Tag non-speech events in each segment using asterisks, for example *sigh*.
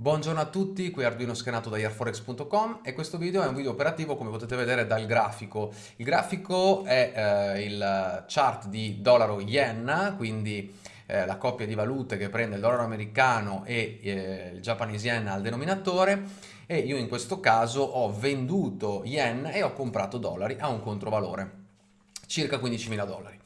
Buongiorno a tutti, qui Arduino scaneato da airforex.com e questo video è un video operativo come potete vedere dal grafico. Il grafico è eh, il chart di dollaro-yen, quindi eh, la coppia di valute che prende il dollaro americano e eh, il Japanese yen al denominatore e io in questo caso ho venduto yen e ho comprato dollari a un controvalore, circa 15.000 dollari.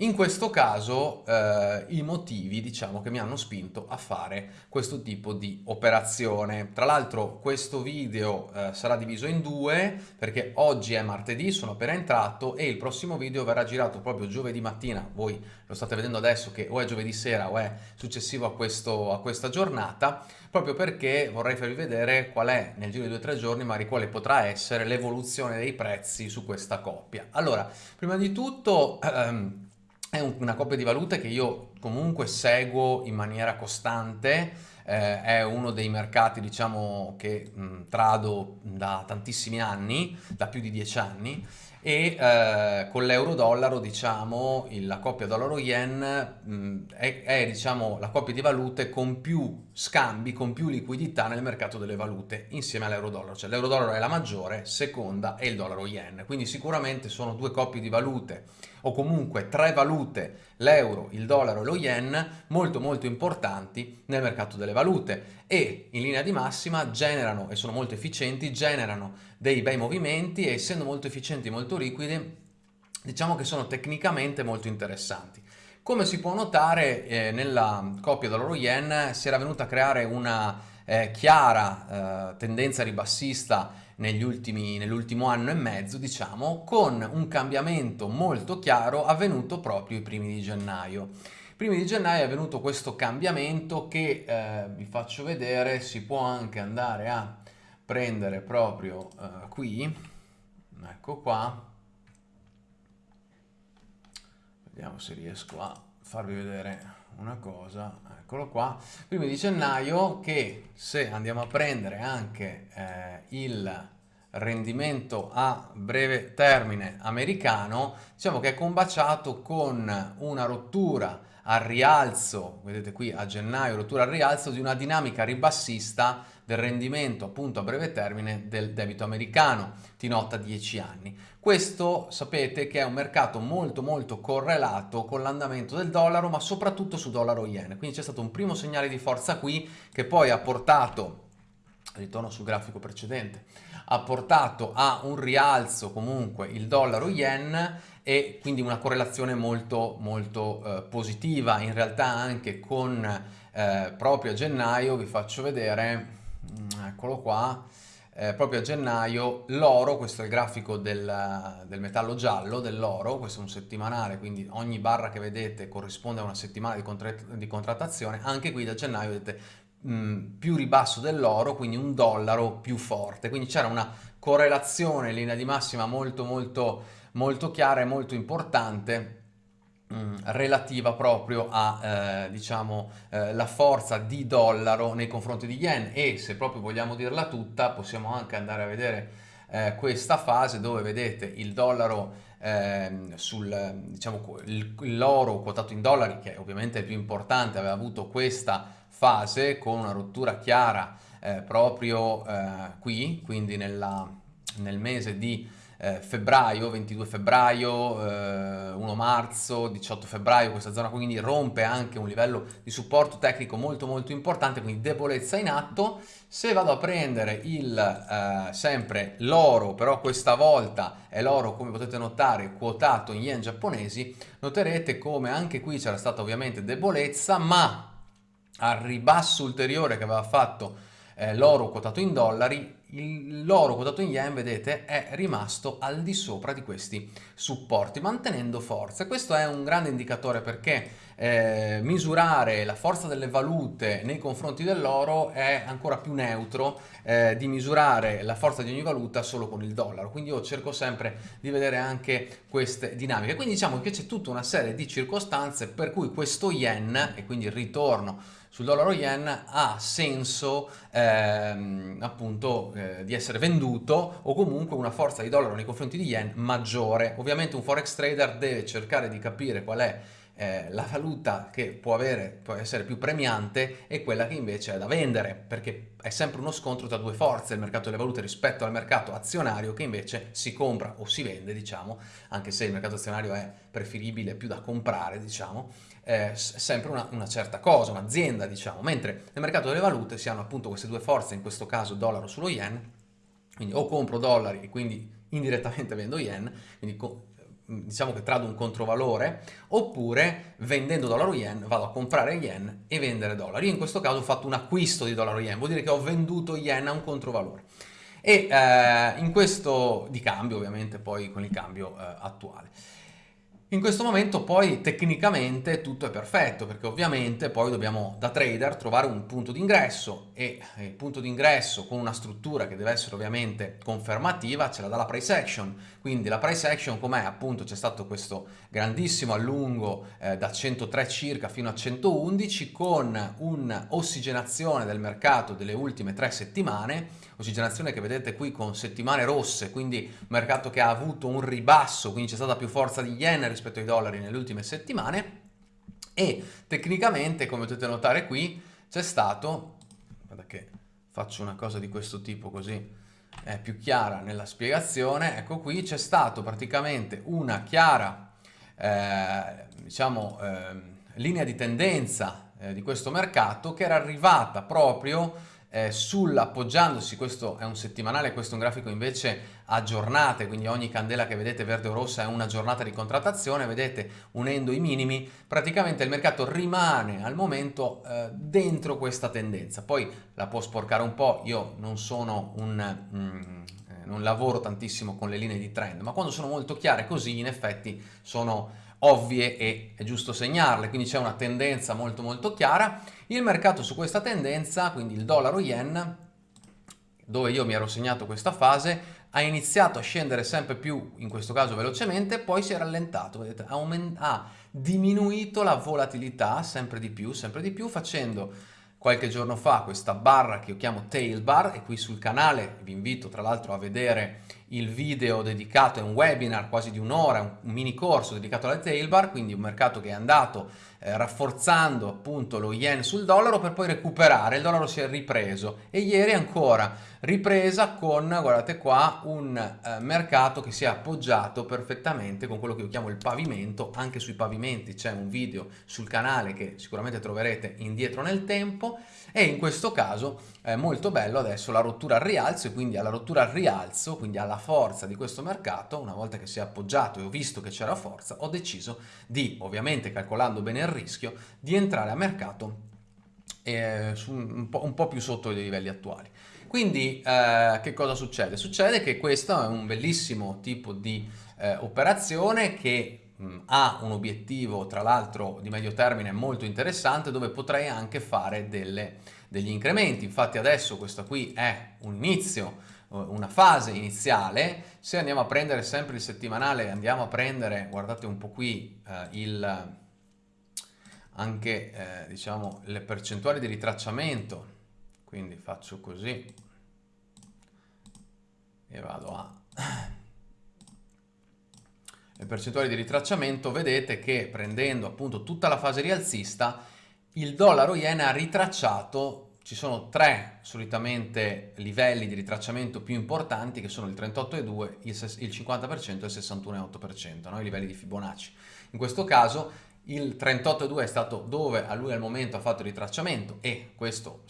In questo caso eh, i motivi diciamo che mi hanno spinto a fare questo tipo di operazione. Tra l'altro questo video eh, sarà diviso in due perché oggi è martedì, sono appena entrato e il prossimo video verrà girato proprio giovedì mattina. Voi lo state vedendo adesso che o è giovedì sera o è successivo a, questo, a questa giornata proprio perché vorrei farvi vedere qual è nel giro di due o tre giorni magari quale potrà essere l'evoluzione dei prezzi su questa coppia. Allora, prima di tutto... *clears throat* Ehm, è una coppia di valute che io comunque seguo in maniera costante, eh, è uno dei mercati diciamo che mh, trado da tantissimi anni, da più di dieci anni e eh, con l'euro-dollaro diciamo la coppia dollaro-yen è, è diciamo, la coppia di valute con più scambi, con più liquidità nel mercato delle valute insieme all'euro-dollaro, cioè l'euro-dollaro è la maggiore, seconda è il dollaro-yen, quindi sicuramente sono due coppie di valute o comunque tre valute, l'euro, il dollaro e lo yen, molto molto importanti nel mercato delle valute e in linea di massima generano, e sono molto efficienti, generano dei bei movimenti e essendo molto efficienti e molto liquidi, diciamo che sono tecnicamente molto interessanti. Come si può notare eh, nella coppia dollaro-yen si era venuta a creare una eh, chiara eh, tendenza ribassista nell'ultimo anno e mezzo, diciamo, con un cambiamento molto chiaro avvenuto proprio i primi di gennaio. I primi di gennaio è avvenuto questo cambiamento che eh, vi faccio vedere, si può anche andare a prendere proprio eh, qui, ecco qua, vediamo se riesco a farvi vedere una cosa, eccolo qua, primi di gennaio che se andiamo a prendere anche eh, il rendimento a breve termine americano, diciamo che è combaciato con una rottura al rialzo, vedete qui a gennaio, rottura al rialzo di una dinamica ribassista del rendimento appunto a breve termine del debito americano, T-nota 10 anni. Questo sapete che è un mercato molto molto correlato con l'andamento del dollaro ma soprattutto su dollaro yen, quindi c'è stato un primo segnale di forza qui che poi ha portato ritorno sul grafico precedente, ha portato a un rialzo comunque il dollaro yen e quindi una correlazione molto molto eh, positiva. In realtà anche con eh, proprio a gennaio vi faccio vedere mm, eccolo qua eh, proprio a gennaio l'oro, questo è il grafico del, del metallo giallo dell'oro, questo è un settimanale, quindi ogni barra che vedete corrisponde a una settimana di, di contrattazione, anche qui da gennaio vedete mh, più ribasso dell'oro, quindi un dollaro più forte, quindi c'era una correlazione in linea di massima molto molto molto chiara e molto importante Mm, relativa proprio a eh, diciamo eh, la forza di dollaro nei confronti di yen. E se proprio vogliamo dirla tutta possiamo anche andare a vedere eh, questa fase dove vedete il dollaro ehm, sul diciamo l'oro quotato in dollari che ovviamente è il più importante aveva avuto questa fase con una rottura chiara eh, proprio eh, qui quindi nella, nel mese di eh, febbraio, 22 febbraio, eh, 1 marzo, 18 febbraio, questa zona quindi rompe anche un livello di supporto tecnico molto molto importante, quindi debolezza in atto. Se vado a prendere il, eh, sempre l'oro, però questa volta è l'oro come potete notare quotato in yen giapponesi, noterete come anche qui c'era stata ovviamente debolezza, ma al ribasso ulteriore che aveva fatto eh, l'oro quotato in dollari, l'oro quotato in yen, vedete, è rimasto al di sopra di questi supporti, mantenendo forza. Questo è un grande indicatore perché eh, misurare la forza delle valute nei confronti dell'oro è ancora più neutro eh, di misurare la forza di ogni valuta solo con il dollaro. Quindi io cerco sempre di vedere anche queste dinamiche. Quindi diciamo che c'è tutta una serie di circostanze per cui questo yen, e quindi il ritorno sul dollaro yen ha senso ehm, appunto eh, di essere venduto o comunque una forza di dollaro nei confronti di yen maggiore. Ovviamente un forex trader deve cercare di capire qual è eh, la valuta che può, avere, può essere più premiante è quella che invece è da vendere, perché è sempre uno scontro tra due forze il mercato delle valute rispetto al mercato azionario che invece si compra o si vende, diciamo, anche se il mercato azionario è preferibile più da comprare, diciamo, è sempre una, una certa cosa, un'azienda, diciamo, mentre nel mercato delle valute si hanno appunto queste due forze, in questo caso dollaro sullo yen, quindi o compro dollari e quindi indirettamente vendo yen, quindi diciamo che trado un controvalore, oppure vendendo dollaro yen vado a comprare yen e vendere dollari. Io in questo caso ho fatto un acquisto di dollaro yen, vuol dire che ho venduto yen a un controvalore. E eh, in questo di cambio ovviamente poi con il cambio eh, attuale. In questo momento poi tecnicamente tutto è perfetto perché ovviamente poi dobbiamo da trader trovare un punto d'ingresso e il punto d'ingresso con una struttura che deve essere ovviamente confermativa ce la dà la price action quindi la price action com'è? appunto c'è stato questo grandissimo allungo eh, da 103 circa fino a 111 con un'ossigenazione del mercato delle ultime tre settimane ossigenazione che vedete qui con settimane rosse, quindi mercato che ha avuto un ribasso, quindi c'è stata più forza di yen rispetto ai dollari nelle ultime settimane e tecnicamente, come potete notare qui, c'è stato, guarda che faccio una cosa di questo tipo così è più chiara nella spiegazione, ecco qui c'è stato praticamente una chiara, eh, diciamo, eh, linea di tendenza eh, di questo mercato che era arrivata proprio eh, sull'appoggiandosi, questo è un settimanale, questo è un grafico invece a giornate, quindi ogni candela che vedete verde o rossa è una giornata di contrattazione, vedete unendo i minimi, praticamente il mercato rimane al momento eh, dentro questa tendenza, poi la può sporcare un po', io non sono un... Mm, eh, non lavoro tantissimo con le linee di trend, ma quando sono molto chiare così in effetti sono ovvie e è giusto segnarle, quindi c'è una tendenza molto molto chiara. Il mercato su questa tendenza, quindi il dollaro yen, dove io mi ero segnato questa fase, ha iniziato a scendere sempre più, in questo caso velocemente, poi si è rallentato, vedete, ha diminuito la volatilità sempre di più, sempre di più, facendo qualche giorno fa questa barra che io chiamo tail bar e qui sul canale vi invito tra l'altro a vedere il video dedicato, è un webinar quasi di un'ora, un mini corso dedicato alle tail bar, quindi un mercato che è andato eh, rafforzando appunto lo yen sul dollaro per poi recuperare, il dollaro si è ripreso e ieri ancora ripresa con, guardate qua, un eh, mercato che si è appoggiato perfettamente con quello che io chiamo il pavimento, anche sui pavimenti c'è un video sul canale che sicuramente troverete indietro nel tempo. E in questo caso è molto bello adesso la rottura al rialzo e quindi alla rottura al rialzo, quindi alla forza di questo mercato, una volta che si è appoggiato e ho visto che c'era forza, ho deciso di, ovviamente calcolando bene il rischio, di entrare a mercato eh, un, po', un po' più sotto i livelli attuali. Quindi eh, che cosa succede? Succede che questo è un bellissimo tipo di eh, operazione che mh, ha un obiettivo tra l'altro di medio termine molto interessante dove potrei anche fare delle, degli incrementi. Infatti adesso questo qui è un inizio, eh, una fase iniziale. Se andiamo a prendere sempre il settimanale, andiamo a prendere, guardate un po' qui, eh, il, anche eh, diciamo, le percentuali di ritracciamento quindi faccio così e vado a *clears throat* le percentuali di ritracciamento vedete che prendendo appunto tutta la fase rialzista il dollaro yen ha ritracciato ci sono tre solitamente livelli di ritracciamento più importanti che sono il 38,2, il 50% e il 61,8%, no? i livelli di Fibonacci. In questo caso il 38,2 è stato dove a lui al momento ha fatto il ritracciamento e questo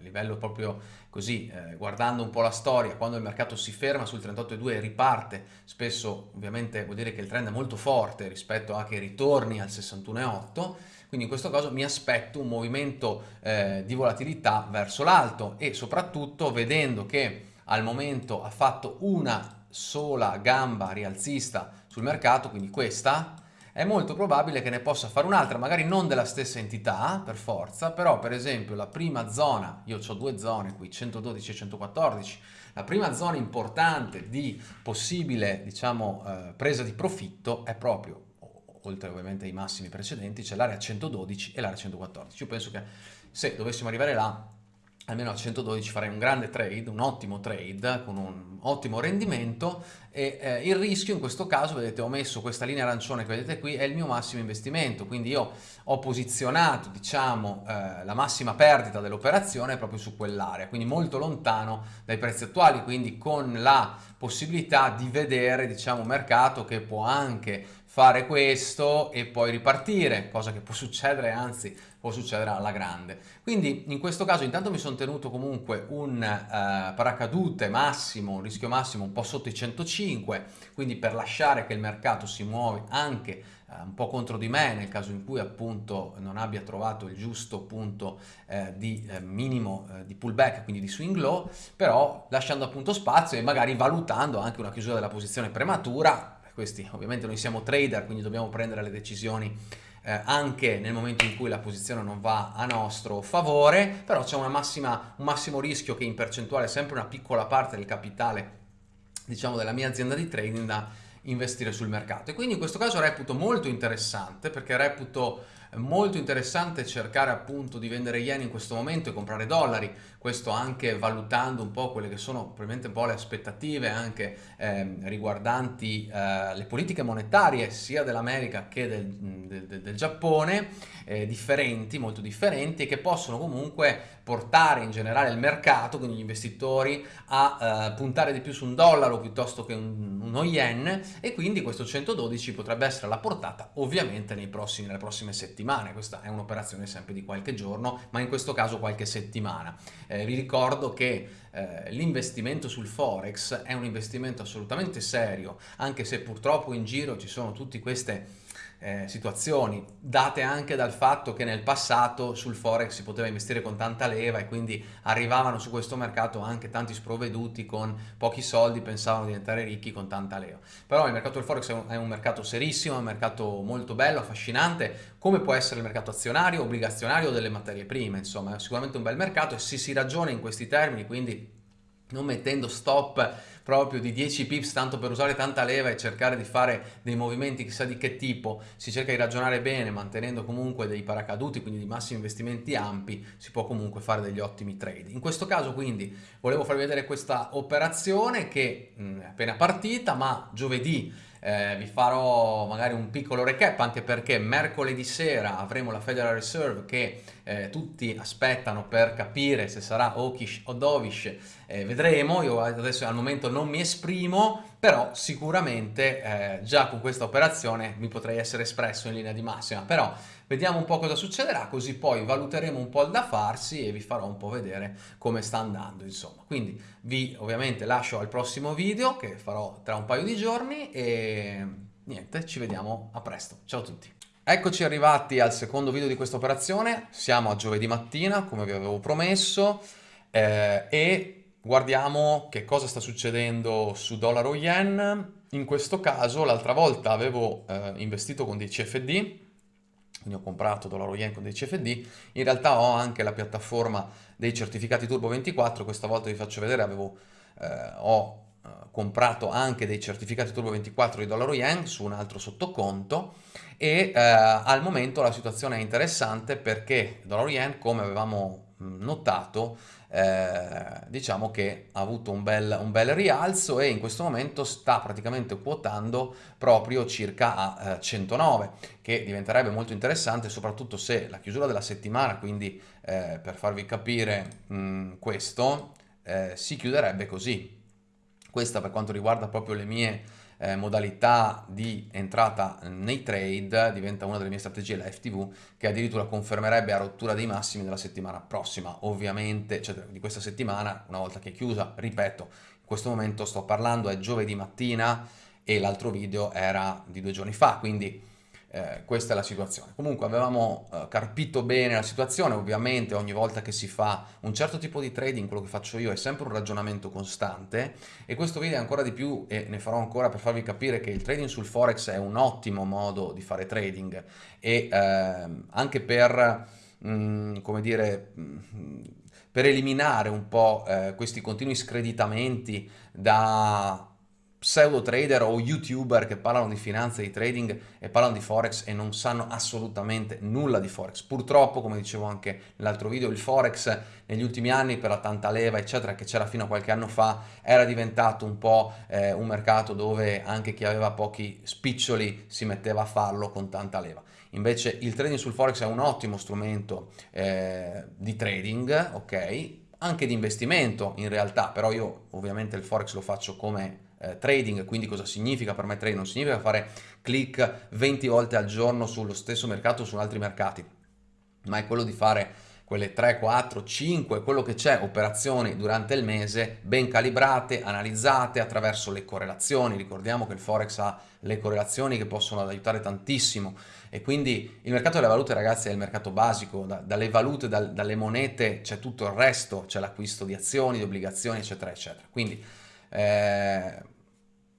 a livello proprio così, eh, guardando un po' la storia, quando il mercato si ferma sul 38,2 e riparte, spesso ovviamente vuol dire che il trend è molto forte rispetto a che ritorni al 61,8, quindi in questo caso mi aspetto un movimento eh, di volatilità verso l'alto e soprattutto vedendo che al momento ha fatto una sola gamba rialzista sul mercato, quindi questa, è molto probabile che ne possa fare un'altra, magari non della stessa entità per forza, però per esempio la prima zona, io ho due zone qui, 112 e 114, la prima zona importante di possibile diciamo, eh, presa di profitto è proprio, oltre ovviamente ai massimi precedenti, c'è l'area 112 e l'area 114. Io penso che se dovessimo arrivare là almeno a 112 farei un grande trade, un ottimo trade con un ottimo rendimento e eh, il rischio in questo caso, vedete ho messo questa linea arancione che vedete qui, è il mio massimo investimento, quindi io ho posizionato diciamo eh, la massima perdita dell'operazione proprio su quell'area, quindi molto lontano dai prezzi attuali, quindi con la possibilità di vedere diciamo un mercato che può anche fare questo e poi ripartire, cosa che può succedere, anzi può succedere alla grande. Quindi in questo caso intanto mi sono tenuto comunque un eh, paracadute massimo, un rischio massimo un po' sotto i 105, quindi per lasciare che il mercato si muove anche eh, un po' contro di me nel caso in cui appunto non abbia trovato il giusto punto eh, di eh, minimo eh, di pullback, quindi di swing low, però lasciando appunto spazio e magari valutando anche una chiusura della posizione prematura questi ovviamente noi siamo trader, quindi dobbiamo prendere le decisioni eh, anche nel momento in cui la posizione non va a nostro favore, però c'è un massimo rischio che in percentuale è sempre una piccola parte del capitale diciamo della mia azienda di trading da investire sul mercato. E quindi in questo caso reputo molto interessante perché reputo molto interessante cercare appunto di vendere yen in questo momento e comprare dollari, questo anche valutando un po' quelle che sono probabilmente un po' le aspettative anche eh, riguardanti eh, le politiche monetarie sia dell'America che del, del, del Giappone, eh, differenti, molto differenti e che possono comunque portare in generale il mercato, quindi gli investitori, a eh, puntare di più su un dollaro piuttosto che un, uno yen e quindi questo 112 potrebbe essere alla portata ovviamente nei prossimi, nelle prossime settimane, questa è un'operazione sempre di qualche giorno, ma in questo caso qualche settimana. Eh, vi ricordo che eh, l'investimento sul forex è un investimento assolutamente serio, anche se purtroppo in giro ci sono tutte queste eh, situazioni, date anche dal fatto che nel passato sul forex si poteva investire con tanta leva e quindi arrivavano su questo mercato anche tanti sprovveduti con pochi soldi, pensavano di diventare ricchi con tanta leva. Però il mercato del forex è un, è un mercato serissimo, è un mercato molto bello, affascinante, come può essere il mercato azionario, obbligazionario o delle materie prime, insomma è sicuramente un bel mercato e se si ragiona in questi termini, quindi non mettendo stop proprio di 10 pips tanto per usare tanta leva e cercare di fare dei movimenti chissà di che tipo, si cerca di ragionare bene mantenendo comunque dei paracaduti, quindi di massimi investimenti ampi, si può comunque fare degli ottimi trade. In questo caso quindi volevo farvi vedere questa operazione che mh, è appena partita, ma giovedì eh, vi farò magari un piccolo recap anche perché mercoledì sera avremo la Federal Reserve che eh, tutti aspettano per capire se sarà hawkish o dovish, eh, vedremo, io adesso al momento non mi esprimo, però sicuramente eh, già con questa operazione mi potrei essere espresso in linea di massima, però vediamo un po' cosa succederà, così poi valuteremo un po' il da farsi e vi farò un po' vedere come sta andando, insomma. Quindi vi ovviamente lascio al prossimo video che farò tra un paio di giorni e niente, ci vediamo a presto. Ciao a tutti! Eccoci arrivati al secondo video di questa operazione, siamo a giovedì mattina come vi avevo promesso eh, e guardiamo che cosa sta succedendo su dollaro yen. In questo caso l'altra volta avevo eh, investito con dei CFD, quindi ho comprato dollaro yen con dei CFD, in realtà ho anche la piattaforma dei certificati Turbo 24, questa volta vi faccio vedere, avevo, eh, ho eh, comprato anche dei certificati Turbo 24 di dollaro yen su un altro sottoconto. E eh, al momento la situazione è interessante perché dollaro yen come avevamo notato eh, diciamo che ha avuto un bel, un bel, rialzo e in questo momento sta praticamente quotando proprio circa a eh, 109 che diventerebbe molto interessante soprattutto se la chiusura della settimana quindi eh, per farvi capire mh, questo eh, si chiuderebbe così. Questa per quanto riguarda proprio le mie eh, modalità di entrata nei trade diventa una delle mie strategie, la FTV, che addirittura confermerebbe a rottura dei massimi della settimana prossima, ovviamente, cioè di questa settimana, una volta che è chiusa, ripeto, in questo momento sto parlando, è giovedì mattina e l'altro video era di due giorni fa, quindi eh, questa è la situazione. Comunque avevamo eh, carpito bene la situazione, ovviamente ogni volta che si fa un certo tipo di trading, quello che faccio io è sempre un ragionamento costante. E questo video è ancora di più e ne farò ancora per farvi capire che il trading sul forex è un ottimo modo di fare trading. E eh, anche per, mh, mm, come dire, mh, mm, per eliminare un po' eh, questi continui screditamenti da pseudo trader o youtuber che parlano di finanza di trading e parlano di forex e non sanno assolutamente nulla di forex. Purtroppo, come dicevo anche nell'altro video, il forex negli ultimi anni per la tanta leva eccetera che c'era fino a qualche anno fa era diventato un po' eh, un mercato dove anche chi aveva pochi spiccioli si metteva a farlo con tanta leva. Invece il trading sul forex è un ottimo strumento eh, di trading, ok? Anche di investimento in realtà, però io ovviamente il forex lo faccio come eh, trading, quindi cosa significa per me trading? Non significa fare click 20 volte al giorno sullo stesso mercato o su altri mercati, ma è quello di fare quelle 3, 4, 5, quello che c'è, operazioni durante il mese ben calibrate, analizzate attraverso le correlazioni. Ricordiamo che il Forex ha le correlazioni che possono aiutare tantissimo e quindi il mercato delle valute ragazzi è il mercato basico, da, dalle valute, da, dalle monete c'è tutto il resto, c'è l'acquisto di azioni, di obbligazioni eccetera eccetera. Quindi eh,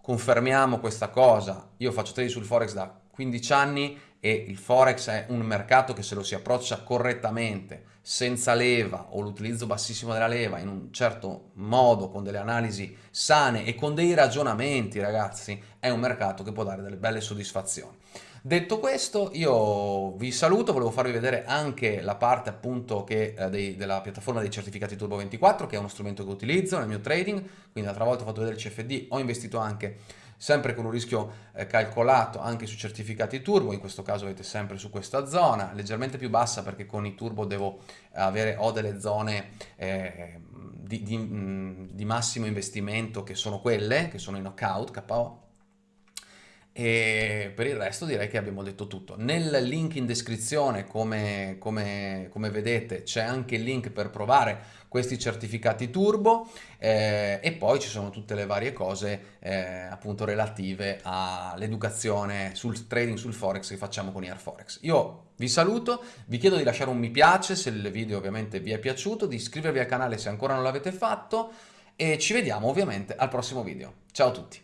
confermiamo questa cosa, io faccio trading sul Forex da 15 anni e il Forex è un mercato che se lo si approccia correttamente, senza leva o l'utilizzo bassissimo della leva, in un certo modo, con delle analisi sane e con dei ragionamenti, ragazzi, è un mercato che può dare delle belle soddisfazioni. Detto questo, io vi saluto, volevo farvi vedere anche la parte appunto che, eh, dei, della piattaforma dei certificati Turbo 24, che è uno strumento che utilizzo nel mio trading, quindi l'altra volta ho fatto vedere il CFD, ho investito anche sempre con un rischio eh, calcolato anche sui certificati turbo, in questo caso avete sempre su questa zona, leggermente più bassa perché con i turbo devo avere, ho delle zone eh, di, di, mm, di massimo investimento che sono quelle, che sono i knockout, KO, e per il resto direi che abbiamo detto tutto. Nel link in descrizione, come, come, come vedete, c'è anche il link per provare questi certificati turbo eh, e poi ci sono tutte le varie cose eh, appunto relative all'educazione sul trading sul forex che facciamo con Airforex. Io vi saluto, vi chiedo di lasciare un mi piace se il video ovviamente vi è piaciuto, di iscrivervi al canale se ancora non l'avete fatto e ci vediamo ovviamente al prossimo video. Ciao a tutti!